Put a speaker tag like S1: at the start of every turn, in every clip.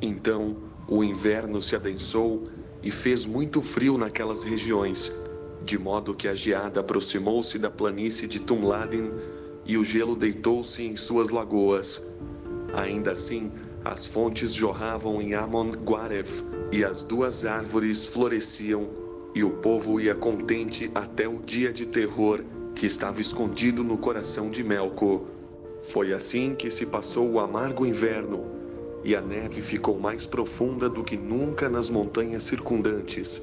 S1: Então o inverno se adensou e fez muito frio naquelas regiões, de modo que a geada aproximou-se da planície de Tumladin e o gelo deitou-se em suas lagoas. Ainda assim, as fontes jorravam em Amon Guaref e as duas árvores floresciam e o povo ia contente até o dia de terror que estava escondido no coração de Melco. Foi assim que se passou o amargo inverno, e a neve ficou mais profunda do que nunca nas montanhas circundantes.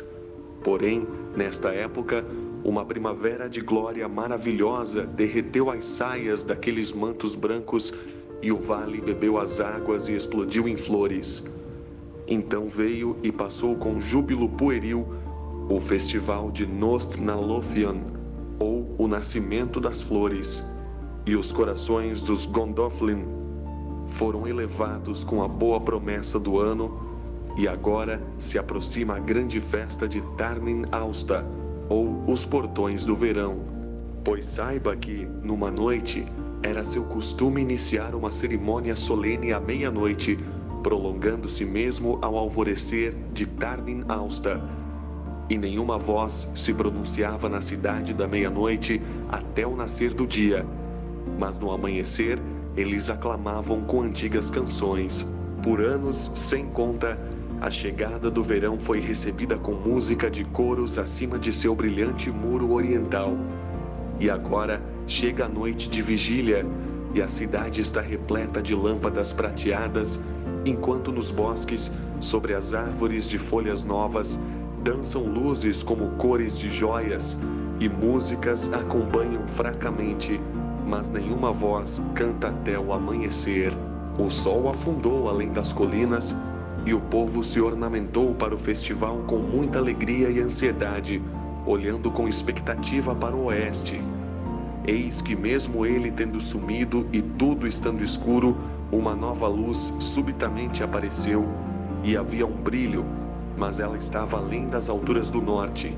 S1: Porém, nesta época, uma primavera de glória maravilhosa derreteu as saias daqueles mantos brancos e o vale bebeu as águas e explodiu em flores. Então veio e passou com júbilo pueril o festival de Nostnalothian, ou o nascimento das flores, e os corações dos Gondolin foram elevados com a boa promessa do ano, e agora se aproxima a grande festa de Tarnin Austa, ou os portões do verão. Pois saiba que, numa noite, era seu costume iniciar uma cerimônia solene à meia-noite, prolongando-se mesmo ao alvorecer de Tarnin Austa, e nenhuma voz se pronunciava na cidade da meia-noite até o nascer do dia. Mas no amanhecer, eles aclamavam com antigas canções. Por anos sem conta, a chegada do verão foi recebida com música de coros acima de seu brilhante muro oriental. E agora chega a noite de vigília e a cidade está repleta de lâmpadas prateadas, enquanto nos bosques, sobre as árvores de folhas novas, dançam luzes como cores de joias e músicas acompanham fracamente, mas nenhuma voz canta até o amanhecer. O sol afundou além das colinas e o povo se ornamentou para o festival com muita alegria e ansiedade, olhando com expectativa para o oeste. Eis que, mesmo ele tendo sumido e tudo estando escuro, uma nova luz subitamente apareceu e havia um brilho mas ela estava além das alturas do norte.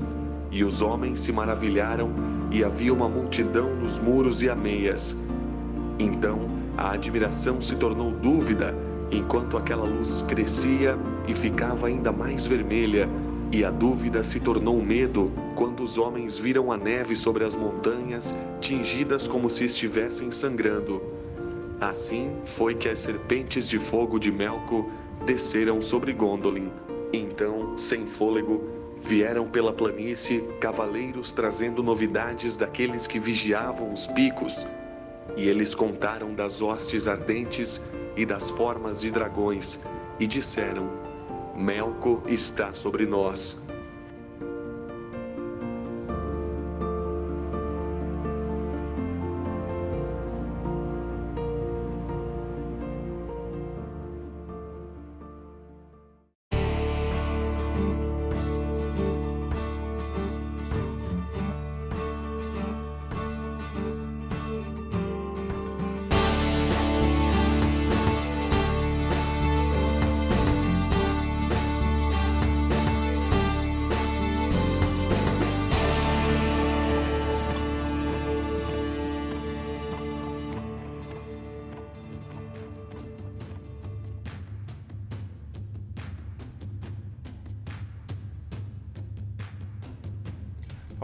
S1: E os homens se maravilharam, e havia uma multidão nos muros e ameias. Então a admiração se tornou dúvida, enquanto aquela luz crescia e ficava ainda mais vermelha, e a dúvida se tornou medo quando os homens viram a neve sobre as montanhas, tingidas como se estivessem sangrando. Assim foi que as serpentes de fogo de Melco desceram sobre Gondolin. Então, sem fôlego, vieram pela planície cavaleiros trazendo novidades daqueles que vigiavam os picos, e eles contaram das hostes ardentes e das formas de dragões, e disseram: Melco está sobre nós.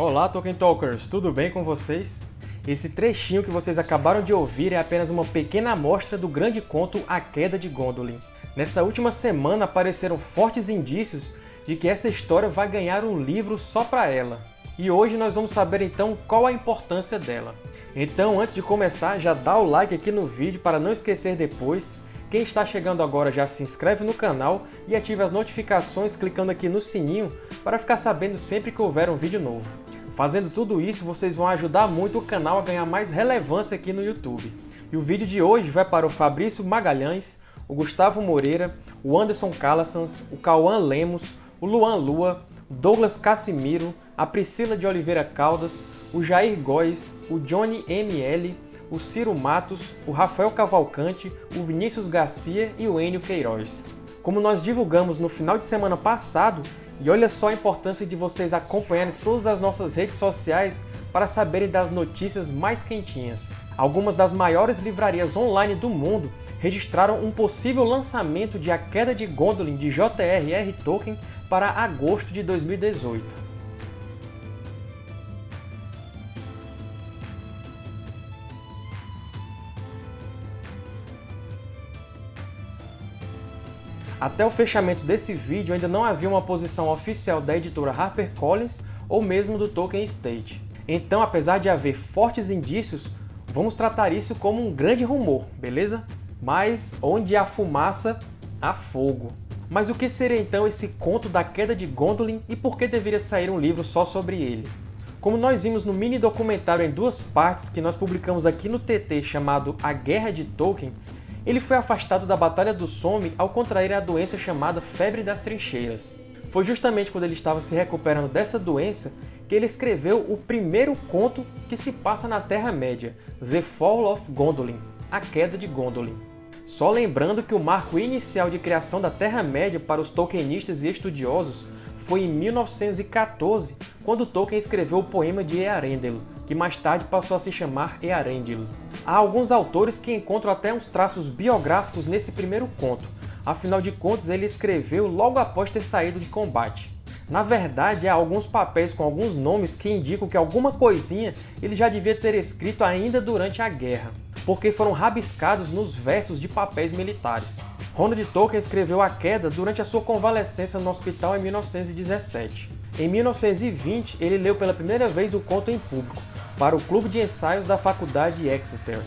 S2: Olá Tolkien Talkers, tudo bem com vocês? Esse trechinho que vocês acabaram de ouvir é apenas uma pequena amostra do grande conto A Queda de Gondolin. Nessa última semana apareceram fortes indícios de que essa história vai ganhar um livro só para ela. E hoje nós vamos saber então qual a importância dela. Então, antes de começar, já dá o like aqui no vídeo para não esquecer depois. Quem está chegando agora já se inscreve no canal e ative as notificações clicando aqui no sininho para ficar sabendo sempre que houver um vídeo novo. Fazendo tudo isso, vocês vão ajudar muito o canal a ganhar mais relevância aqui no YouTube. E o vídeo de hoje vai para o Fabrício Magalhães, o Gustavo Moreira, o Anderson Calassans, o Cauã Lemos, o Luan Lua, o Douglas Cassimiro, a Priscila de Oliveira Caldas, o Jair Góes, o Johnny ML, o Ciro Matos, o Rafael Cavalcante, o Vinícius Garcia e o Enio Queiroz. Como nós divulgamos no final de semana passado, E olha só a importância de vocês acompanharem todas as nossas redes sociais para saberem das notícias mais quentinhas. Algumas das maiores livrarias online do mundo registraram um possível lançamento de A Queda de Gondolin de J.R.R. Tolkien para agosto de 2018. Até o fechamento desse vídeo ainda não havia uma posição oficial da editora HarperCollins ou mesmo do Tolkien Estate. Então, apesar de haver fortes indícios, vamos tratar isso como um grande rumor, beleza? Mas onde há fumaça, há fogo. Mas o que seria então esse conto da queda de Gondolin e por que deveria sair um livro só sobre ele? Como nós vimos no mini documentário em duas partes que nós publicamos aqui no TT chamado A Guerra de Tolkien, ele foi afastado da Batalha do Somme ao contrair a doença chamada Febre das Trincheiras. Foi justamente quando ele estava se recuperando dessa doença que ele escreveu o primeiro conto que se passa na Terra-média, The Fall of Gondolin, A Queda de Gondolin. Só lembrando que o marco inicial de criação da Terra-média para os Tolkienistas e estudiosos foi em 1914, quando Tolkien escreveu o poema de Earendel, que mais tarde passou a se chamar Earendil. Há alguns autores que encontram até uns traços biográficos nesse primeiro conto, afinal de contas ele escreveu logo após ter saído de combate. Na verdade, há alguns papéis com alguns nomes que indicam que alguma coisinha ele já devia ter escrito ainda durante a guerra, porque foram rabiscados nos versos de papéis militares. Ronald Tolkien escreveu A Queda durante a sua convalescença no hospital em 1917. Em 1920, ele leu pela primeira vez o conto em público, para o Clube de Ensaios da Faculdade de Exeter.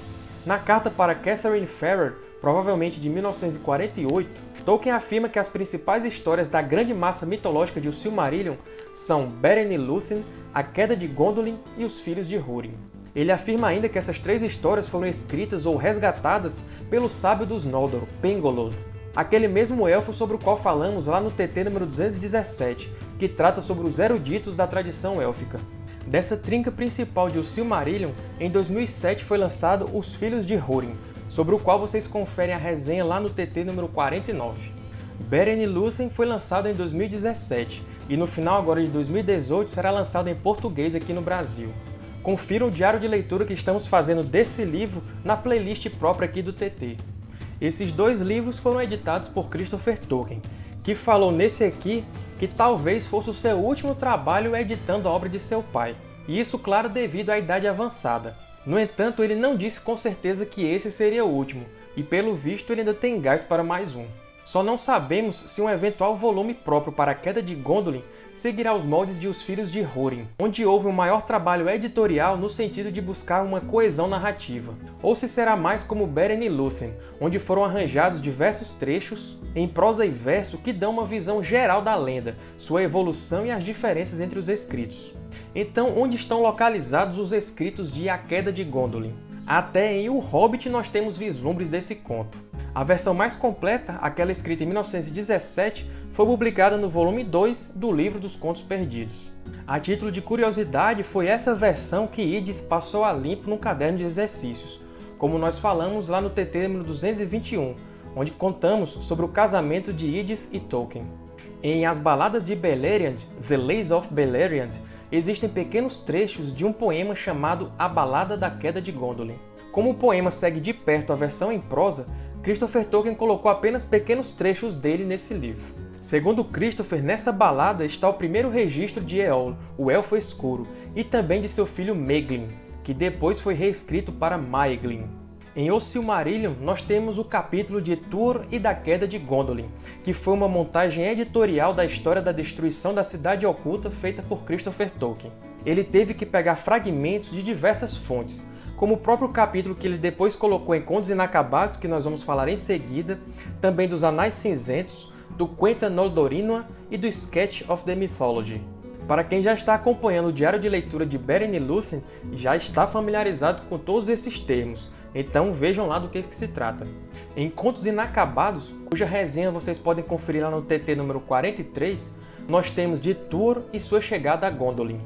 S2: Na carta para Catherine Farrer, provavelmente de 1948, Tolkien afirma que as principais histórias da grande massa mitológica de O Silmarillion são Beren e Lúthien, A Queda de Gondolin e Os Filhos de Húrin. Ele afirma ainda que essas três histórias foram escritas ou resgatadas pelo sábio dos Noldor, Pengoloth, aquele mesmo elfo sobre o qual falamos lá no TT número 217, que trata sobre os eruditos da tradição élfica. Dessa trinca principal de O Silmarillion, em 2007 foi lançado Os Filhos de Húrin, sobre o qual vocês conferem a resenha lá no TT número 49. Beren e Lúthien foi lançado em 2017, e no final agora de 2018 será lançado em português aqui no Brasil. Confira o diário de leitura que estamos fazendo desse livro na playlist própria aqui do TT. Esses dois livros foram editados por Christopher Tolkien, que falou nesse aqui que talvez fosse o seu último trabalho editando a obra de seu pai. E isso, claro, devido à idade avançada. No entanto, ele não disse com certeza que esse seria o último, e pelo visto ele ainda tem gás para mais um. Só não sabemos se um eventual volume próprio para a Queda de Gondolin seguirá os moldes de Os Filhos de Húrin, onde houve um maior trabalho editorial no sentido de buscar uma coesão narrativa, ou se será mais como Beren e Lúthien, onde foram arranjados diversos trechos em prosa e verso que dão uma visão geral da lenda, sua evolução e as diferenças entre os escritos. Então, onde estão localizados os escritos de A Queda de Gondolin? Até em O Hobbit nós temos vislumbres desse conto. A versão mais completa, aquela escrita em 1917, foi publicada no volume 2 do Livro dos Contos Perdidos. A título de curiosidade, foi essa versão que Edith passou a limpo no caderno de exercícios, como nós falamos lá no TT número 221, onde contamos sobre o casamento de Edith e Tolkien. Em As Baladas de Beleriand, The Lays of Beleriand, existem pequenos trechos de um poema chamado A Balada da Queda de Gondolin. Como o poema segue de perto a versão em prosa, Christopher Tolkien colocou apenas pequenos trechos dele nesse livro. Segundo Christopher, nessa balada está o primeiro registro de Eol, o Elfo Escuro, e também de seu filho Meglin, que depois foi reescrito para Maeglin. Em O Silmarillion, nós temos o capítulo de Túr e da Queda de Gondolin, que foi uma montagem editorial da história da destruição da Cidade Oculta feita por Christopher Tolkien. Ele teve que pegar fragmentos de diversas fontes, como o próprio capítulo que ele depois colocou em Contos Inacabados, que nós vamos falar em seguida, também dos Anais Cinzentos, do Quenta Noldorinoa e do Sketch of the Mythology. Para quem já está acompanhando o diário de leitura de Beren Lúthien, já está familiarizado com todos esses termos, então vejam lá do que, que se trata. Em Contos Inacabados, cuja resenha vocês podem conferir lá no TT número 43, nós temos de Túr e sua chegada a Gondolin.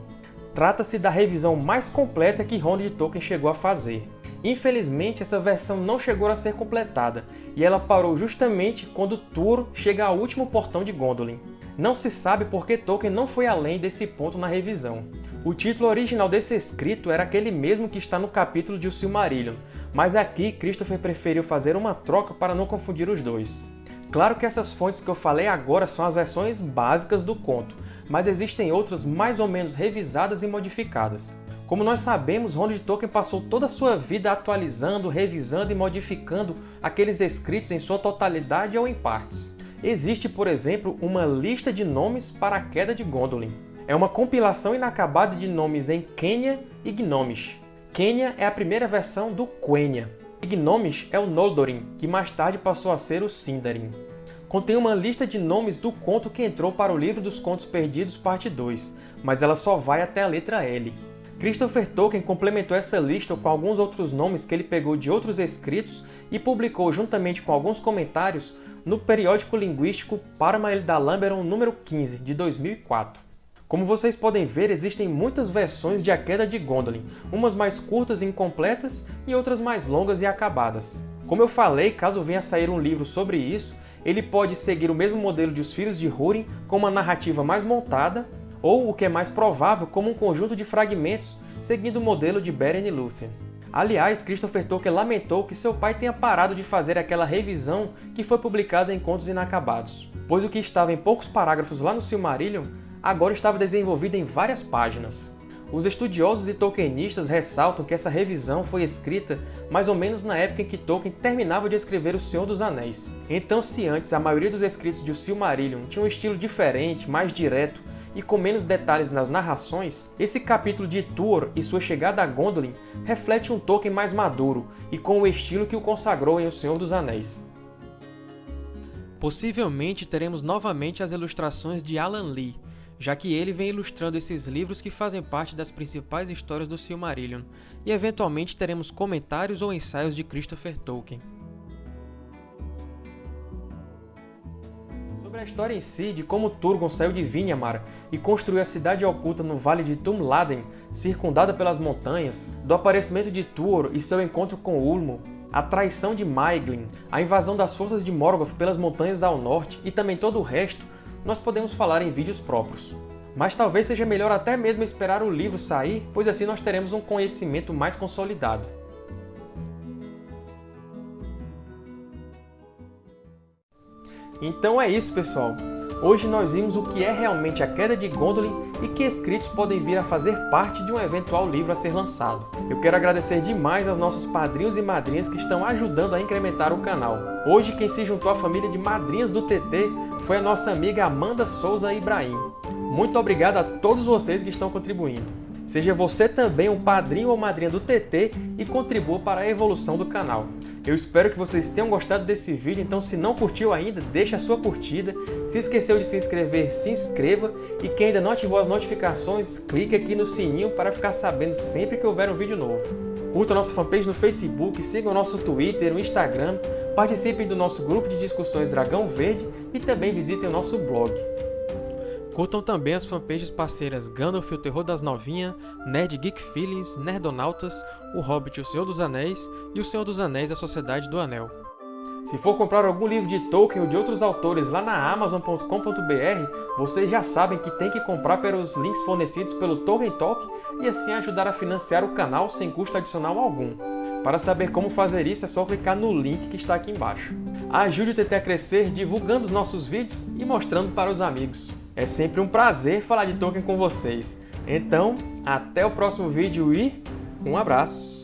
S2: Trata-se da revisão mais completa que Ronald Tolkien chegou a fazer. Infelizmente, essa versão não chegou a ser completada, e ela parou justamente quando Túr chega ao último portão de Gondolin. Não se sabe por que Tolkien não foi além desse ponto na revisão. O título original desse escrito era aquele mesmo que está no capítulo de O Silmarillion, mas aqui Christopher preferiu fazer uma troca para não confundir os dois. Claro que essas fontes que eu falei agora são as versões básicas do conto, mas existem outras mais ou menos revisadas e modificadas. Como nós sabemos, Ronald Tolkien passou toda a sua vida atualizando, revisando e modificando aqueles escritos em sua totalidade ou em partes. Existe, por exemplo, uma lista de nomes para a Queda de Gondolin. É uma compilação inacabada de nomes em Quenya e Gnomish. Quenya é a primeira versão do Quenya. Gnomish é o Noldorin, que mais tarde passou a ser o Sindarin. Contém uma lista de nomes do conto que entrou para o Livro dos Contos Perdidos, parte 2, mas ela só vai até a letra L. Christopher Tolkien complementou essa lista com alguns outros nomes que ele pegou de outros escritos e publicou juntamente com alguns comentários no periódico linguístico Parmael da Lamberon número 15, de 2004. Como vocês podem ver, existem muitas versões de A Queda de Gondolin, umas mais curtas e incompletas e outras mais longas e acabadas. Como eu falei, caso venha a sair um livro sobre isso, ele pode seguir o mesmo modelo de Os Filhos de Húrin, com uma narrativa mais montada, ou, o que é mais provável, como um conjunto de fragmentos, seguindo o modelo de Beren e Lúthien. Aliás, Christopher Tolkien lamentou que seu pai tenha parado de fazer aquela revisão que foi publicada em Contos Inacabados, pois o que estava em poucos parágrafos lá no Silmarillion agora estava desenvolvido em várias páginas. Os estudiosos e tolkienistas ressaltam que essa revisão foi escrita mais ou menos na época em que Tolkien terminava de escrever O Senhor dos Anéis. Então, se antes a maioria dos escritos de O Silmarillion tinha um estilo diferente, mais direto e com menos detalhes nas narrações, esse capítulo de Tuor e sua chegada a Gondolin reflete um Tolkien mais maduro e com o estilo que o consagrou em O Senhor dos Anéis. Possivelmente teremos novamente as ilustrações de Alan Lee, já que ele vem ilustrando esses livros que fazem parte das principais histórias do Silmarillion, e eventualmente teremos comentários ou ensaios de Christopher Tolkien. A história em si, de como Turgon saiu de Vinyamar e construiu a cidade oculta no Vale de Tumladen, circundada pelas montanhas, do aparecimento de Tuor e seu encontro com Ulmo, a traição de Maeglin, a invasão das forças de Morgoth pelas montanhas ao norte e também todo o resto, nós podemos falar em vídeos próprios. Mas talvez seja melhor até mesmo esperar o livro sair, pois assim nós teremos um conhecimento mais consolidado. Então é isso, pessoal! Hoje nós vimos o que é realmente a Queda de Gondolin e que escritos podem vir a fazer parte de um eventual livro a ser lançado. Eu quero agradecer demais aos nossos padrinhos e madrinhas que estão ajudando a incrementar o canal. Hoje quem se juntou à família de madrinhas do TT foi a nossa amiga Amanda Souza Ibrahim. Muito obrigado a todos vocês que estão contribuindo. Seja você também um padrinho ou madrinha do TT e contribua para a evolução do canal. Eu espero que vocês tenham gostado desse vídeo, então se não curtiu ainda, deixa a sua curtida. Se esqueceu de se inscrever, se inscreva. E quem ainda não ativou as notificações, clique aqui no sininho para ficar sabendo sempre que houver um vídeo novo. Curta a nossa fanpage no Facebook, siga o nosso Twitter, o Instagram, participem do nosso grupo de discussões Dragão Verde e também visitem o nosso blog. Curtam também as fanpages parceiras Gandalf o Terror das Novinhas, Nerd Geek Feelings, Nerdonautas, O Hobbit o Senhor dos Anéis e O Senhor dos Anéis a Sociedade do Anel. Se for comprar algum livro de Tolkien ou de outros autores lá na Amazon.com.br, vocês já sabem que tem que comprar pelos links fornecidos pelo Tolkien Talk e assim ajudar a financiar o canal sem custo adicional algum. Para saber como fazer isso é só clicar no link que está aqui embaixo. Ajude o TT a crescer divulgando os nossos vídeos e mostrando para os amigos. É sempre um prazer falar de Tolkien com vocês. Então, até o próximo vídeo e um abraço!